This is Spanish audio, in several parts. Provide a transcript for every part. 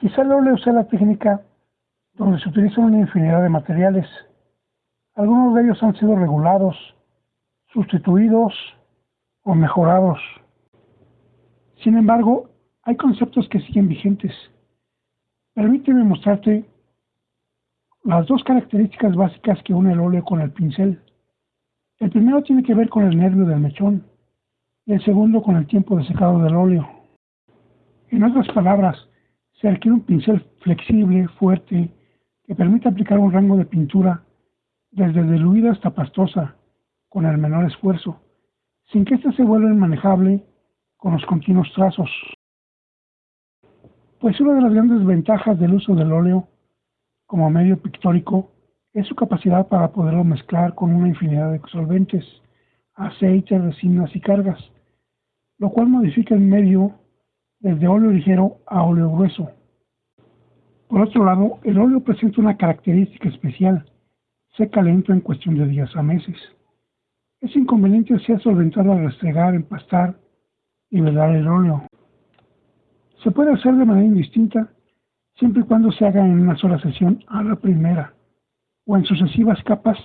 Quizá el óleo sea la técnica donde se utilizan una infinidad de materiales. Algunos de ellos han sido regulados, sustituidos o mejorados. Sin embargo, hay conceptos que siguen vigentes. Permíteme mostrarte las dos características básicas que une el óleo con el pincel. El primero tiene que ver con el nervio del mechón y el segundo con el tiempo de secado del óleo. En otras palabras, se requiere un pincel flexible, fuerte, que permita aplicar un rango de pintura desde diluida hasta pastosa, con el menor esfuerzo, sin que éste se vuelva inmanejable con los continuos trazos. Pues una de las grandes ventajas del uso del óleo como medio pictórico es su capacidad para poderlo mezclar con una infinidad de solventes, aceites, resinas y cargas, lo cual modifica el medio desde óleo ligero a óleo grueso. Por otro lado, el óleo presenta una característica especial, seca lento en cuestión de días a meses. Es inconveniente ser solventado al restregar, empastar y velar el óleo. Se puede hacer de manera indistinta siempre y cuando se haga en una sola sesión a la primera o en sucesivas capas,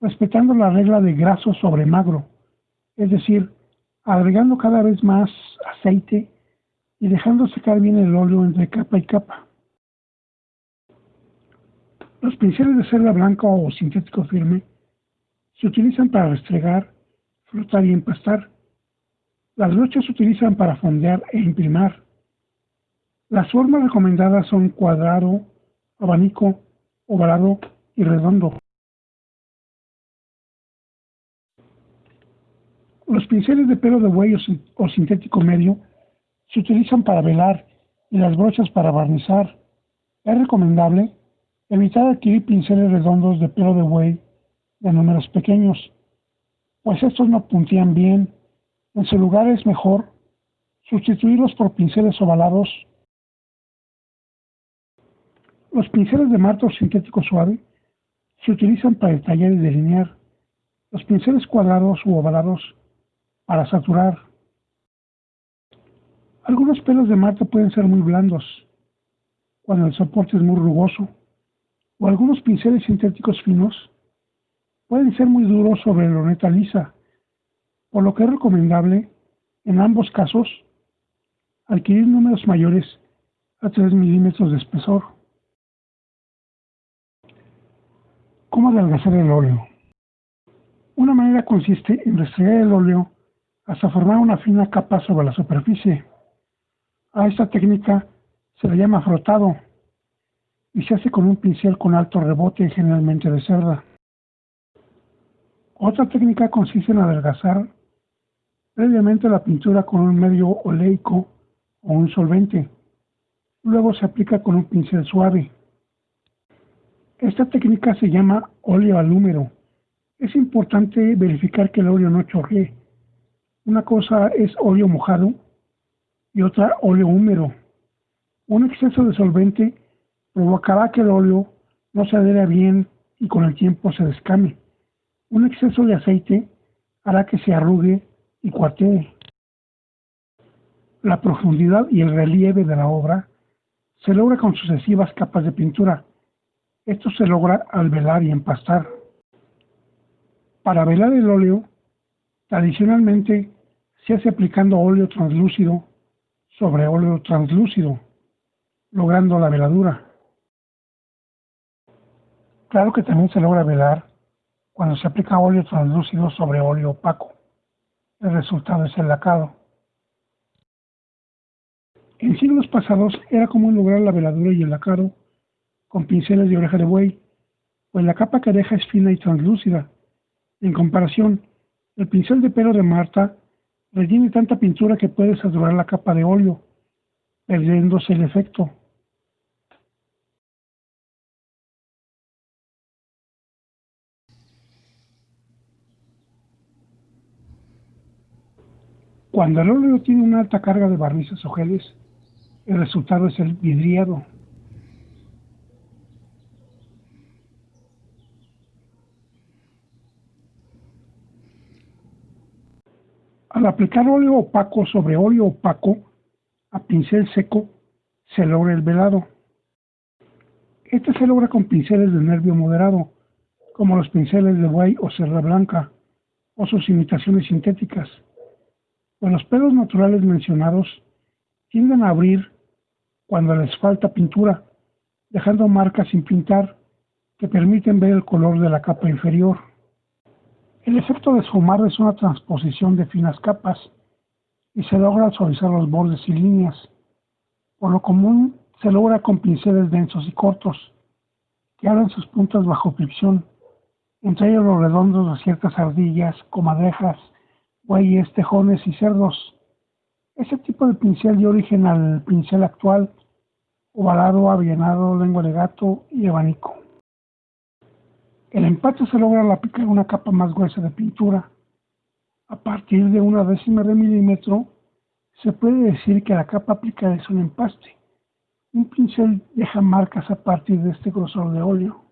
respetando la regla de graso sobre magro, es decir, agregando cada vez más aceite y dejando secar bien el óleo entre capa y capa. Los pinceles de cerda blanca o sintético firme se utilizan para restregar, flotar y empastar. Las brochas se utilizan para fondear e imprimar. Las formas recomendadas son cuadrado, abanico, ovalado y redondo. Los pinceles de pelo de buey o sintético medio se utilizan para velar y las brochas para barnizar. Es recomendable evitar adquirir pinceles redondos de pelo de buey de números pequeños, pues estos no puntían bien. En su lugar es mejor sustituirlos por pinceles ovalados los pinceles de marto sintético suave se utilizan para detallar y delinear. Los pinceles cuadrados u ovalados para saturar. Algunos pelos de marto pueden ser muy blandos cuando el soporte es muy rugoso, o algunos pinceles sintéticos finos pueden ser muy duros sobre loneta lisa, por lo que es recomendable, en ambos casos, adquirir números mayores a 3 milímetros de espesor. ¿Cómo adelgazar el óleo? Una manera consiste en restregar el óleo hasta formar una fina capa sobre la superficie. A esta técnica se le llama frotado y se hace con un pincel con alto rebote generalmente de cerda. Otra técnica consiste en adelgazar previamente la pintura con un medio oleico o un solvente. Luego se aplica con un pincel suave. Esta técnica se llama óleo al húmero. Es importante verificar que el óleo no chorree. Una cosa es óleo mojado y otra óleo húmedo. Un exceso de solvente provocará que el óleo no se adhiera bien y con el tiempo se descame. Un exceso de aceite hará que se arrugue y cuartee. La profundidad y el relieve de la obra se logra con sucesivas capas de pintura esto se logra al velar y empastar. Para velar el óleo, tradicionalmente se hace aplicando óleo translúcido sobre óleo translúcido, logrando la veladura. Claro que también se logra velar cuando se aplica óleo translúcido sobre óleo opaco. El resultado es el lacado. En siglos pasados era común lograr la veladura y el lacado con pinceles de oreja de buey, pues la capa que deja es fina y translúcida. En comparación, el pincel de pelo de Marta retiene tanta pintura que puede saturar la capa de óleo, perdiéndose el efecto. Cuando el óleo tiene una alta carga de barnices o geles, el resultado es el vidriado. Al aplicar óleo opaco sobre óleo opaco a pincel seco, se logra el velado. Este se logra con pinceles de nervio moderado, como los pinceles de buey o cerda blanca, o sus imitaciones sintéticas. Pues los pelos naturales mencionados tienden a abrir cuando les falta pintura, dejando marcas sin pintar que permiten ver el color de la capa inferior. El efecto de esfumar es una transposición de finas capas y se logra suavizar los bordes y líneas. Por lo común se logra con pinceles densos y cortos, que abren sus puntas bajo fricción, entre ellos los redondos de ciertas ardillas, comadrejas, bueyes, tejones y cerdos. Ese tipo de pincel dio origen al pincel actual, ovalado, avillanado, lengua de gato y abanico. El empate se logra al aplicar una capa más gruesa de pintura. A partir de una décima de milímetro, se puede decir que la capa aplicada es un empaste. Un pincel deja marcas a partir de este grosor de óleo.